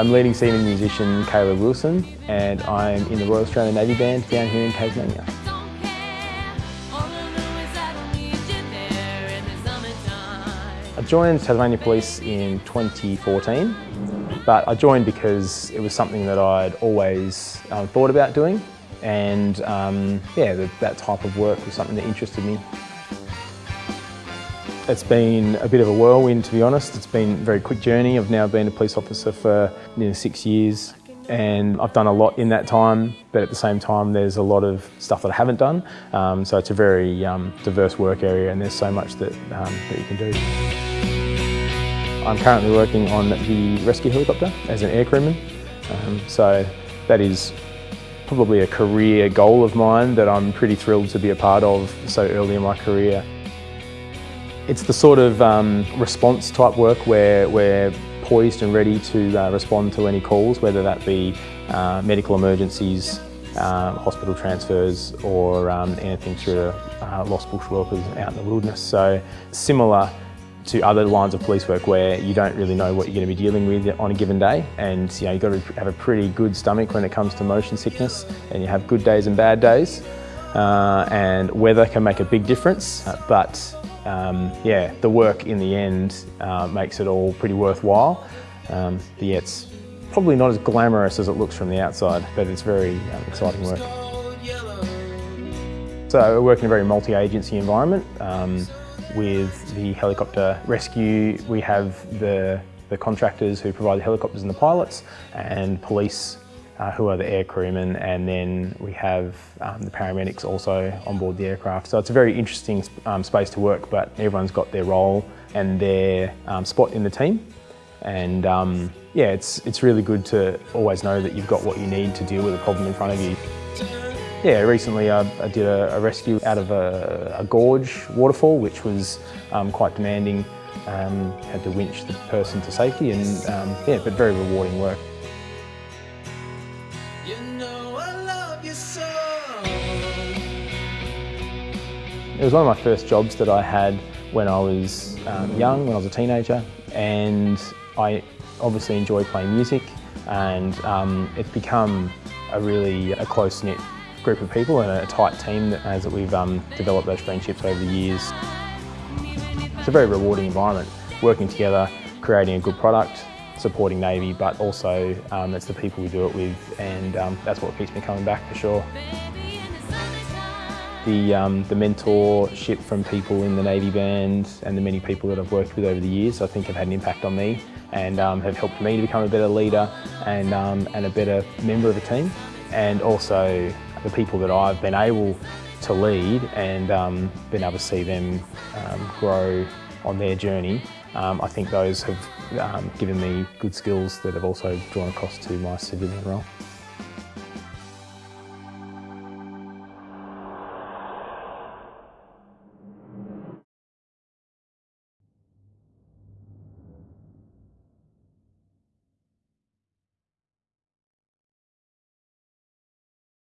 I'm leading seaman musician Kayla Wilson and I'm in the Royal Australian Navy Band down here in Tasmania. I joined Tasmania Police in 2014 but I joined because it was something that I'd always um, thought about doing and um, yeah, the, that type of work was something that interested me. It's been a bit of a whirlwind to be honest. It's been a very quick journey. I've now been a police officer for nearly six years and I've done a lot in that time but at the same time there's a lot of stuff that I haven't done um, so it's a very um, diverse work area and there's so much that, um, that you can do. I'm currently working on the rescue helicopter as an air crewman um, so that is probably a career goal of mine that I'm pretty thrilled to be a part of so early in my career. It's the sort of um, response type work where we're poised and ready to uh, respond to any calls, whether that be uh, medical emergencies, uh, hospital transfers or um, anything through uh, lost bush workers out in the wilderness. So similar to other lines of police work where you don't really know what you're going to be dealing with on a given day and you know, you've got to have a pretty good stomach when it comes to motion sickness and you have good days and bad days uh, and weather can make a big difference uh, but um, yeah, the work in the end uh, makes it all pretty worthwhile. Um, yeah, it's probably not as glamorous as it looks from the outside, but it's very um, exciting work. So I work in a very multi-agency environment. Um, with the helicopter rescue, we have the, the contractors who provide the helicopters and the pilots, and police uh, who are the air crewmen, and then we have um, the paramedics also on board the aircraft. So it's a very interesting um, space to work, but everyone's got their role and their um, spot in the team. And um, yeah, it's, it's really good to always know that you've got what you need to deal with a problem in front of you. Yeah, recently I, I did a, a, rescue out of a, a gorge waterfall, which was um, quite demanding. Um, had to winch the person to safety and yeah, but very rewarding work. It was one of my first jobs that I had when I was um, young, when I was a teenager, and I obviously enjoy playing music, and um, it's become a really a close-knit group of people and a tight team that, as that we've um, developed those friendships over the years. It's a very rewarding environment, working together, creating a good product, supporting Navy, but also um, it's the people we do it with, and um, that's what keeps me coming back for sure. The, um, the mentorship from people in the Navy Band and the many people that I've worked with over the years I think have had an impact on me and um, have helped me to become a better leader and, um, and a better member of a team. And also the people that I've been able to lead and um, been able to see them grow on their journey, um, I think those have given me good skills that have also drawn across to my civilian role.